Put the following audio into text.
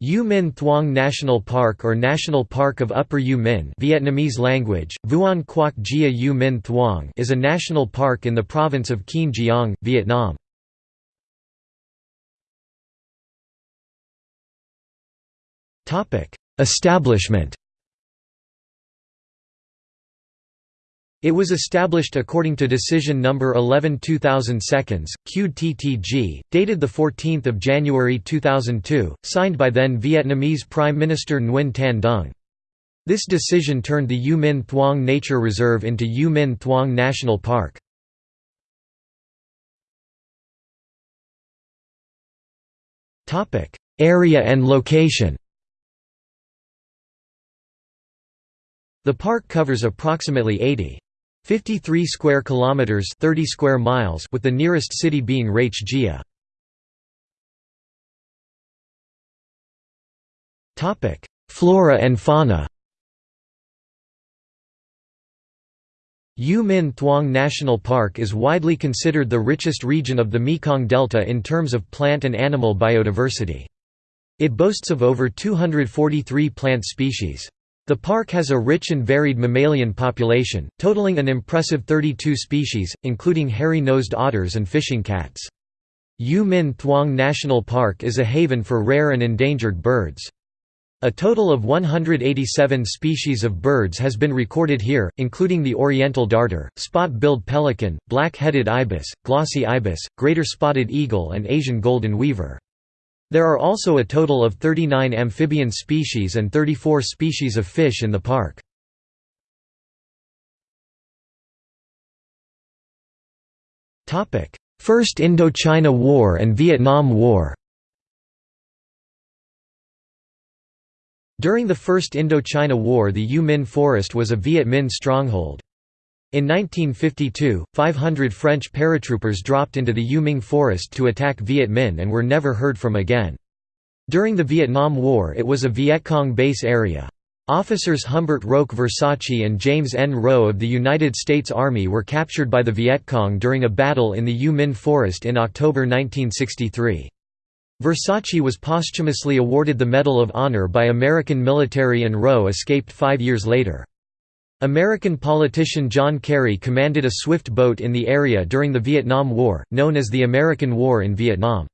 U Minh Thuong National Park or National Park of Upper U Minh Vietnamese language, Vuon Quoc Gia U Minh Thuong is a national park in the province of Kien Giang, Vietnam. Establishment It was established according to Decision No. 11 2000 seconds, QTTG, dated 14 January 2002, signed by then Vietnamese Prime Minister Nguyen Tan Dung. This decision turned the U Minh Thuong Nature Reserve into U Minh Thuong National Park. Area and location The park covers approximately 80 53 square kilometers 30 square miles with the nearest city being Rach Gia. Topic: Flora and fauna. U Minh Thuong National Park is widely considered the richest region of the Mekong Delta in terms of plant and animal biodiversity. It boasts of over 243 plant species. The park has a rich and varied mammalian population, totaling an impressive 32 species, including hairy-nosed otters and fishing cats. U Minh Thuong National Park is a haven for rare and endangered birds. A total of 187 species of birds has been recorded here, including the oriental darter, spot-billed pelican, black-headed ibis, glossy ibis, greater spotted eagle and Asian golden weaver. There are also a total of 39 amphibian species and 34 species of fish in the park. First Indochina War and Vietnam War During the First Indochina War the U Minh Forest was a Viet Minh stronghold. In 1952, 500 French paratroopers dropped into the U Minh forest to attack Viet Minh and were never heard from again. During the Vietnam War it was a Viet Cong base area. Officers Humbert Roch Versace and James N. Rowe of the United States Army were captured by the Viet Cong during a battle in the U Minh forest in October 1963. Versace was posthumously awarded the Medal of Honor by American military and Rowe escaped five years later. American politician John Kerry commanded a swift boat in the area during the Vietnam War, known as the American War in Vietnam.